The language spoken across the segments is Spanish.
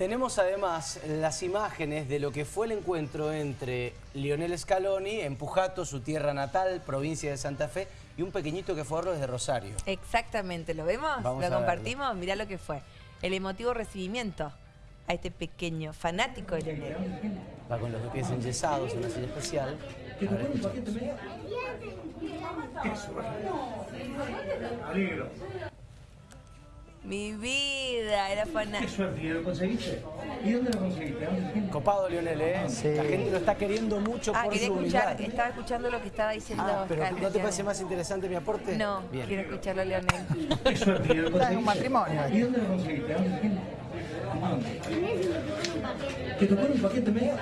Tenemos además las imágenes de lo que fue el encuentro entre Lionel Scaloni en Pujato, su tierra natal, provincia de Santa Fe, y un pequeñito que fue desde Rosario. Exactamente, ¿lo vemos? Vamos ¿Lo a verlo. compartimos? Mirá lo que fue. El emotivo recibimiento a este pequeño fanático de Lionel. Va con los pies enyesados en una silla especial. A ver, escuchamos. Mi vida, era Qué fanático. suerte, ¿y lo conseguiste? ¿Y dónde lo conseguiste? ¿Dónde? Copado Lionel, ¿eh? La gente lo está queriendo mucho Ah, por quería su escuchar, humildad. estaba escuchando lo que estaba diciendo Ah, pero Oscar ¿no te parece más interesante mi aporte? No, Bien. quiero escucharlo a Leonel. Qué suerte, ¿y lo conseguiste? un matrimonio. ¿Y dónde lo conseguiste? ¿Dónde? ¿Te tocó en un paquete medio?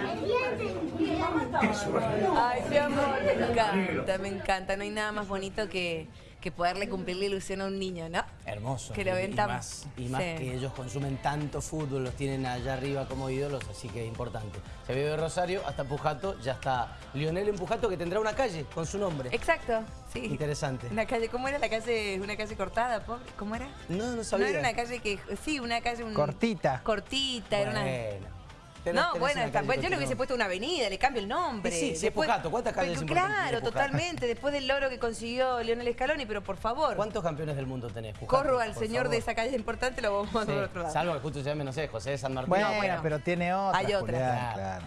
Qué suerte. Ay, mi amor, me encanta, me encanta. No hay nada más bonito que, que poderle cumplir la ilusión a un niño, ¿no? Hermoso. Que lo ven y más, y más sí. que ellos consumen tanto fútbol, los tienen allá arriba como ídolos, así que es importante. Se vive de Rosario hasta Pujato, ya está Lionel en Pujato que tendrá una calle con su nombre. Exacto, sí. Interesante. Una calle, ¿cómo era la calle? Una calle cortada, pobre. ¿Cómo era? No, no No sabía. era una calle que. Sí, una calle. un- Cortita. Cortita, era una. No, bueno, está- pues yo le hubiese puesto una avenida, le cambio el nombre. Sí, sí, sí, es Pujato. ¿Cuántas calles Claro, totalmente. Después del logro que consiguió Lionel Scaloni, pero por favor. ¿Cuántos campeones del mundo tenés, Pujato? Corro al señor favor. de esa calle importante, lo vamos a Sí, otro lado. Salvo que justo se llame, no sé, José de San Martín. Bueno, bueno. pero tiene otra. Hay otra. Julián, Claro. claro.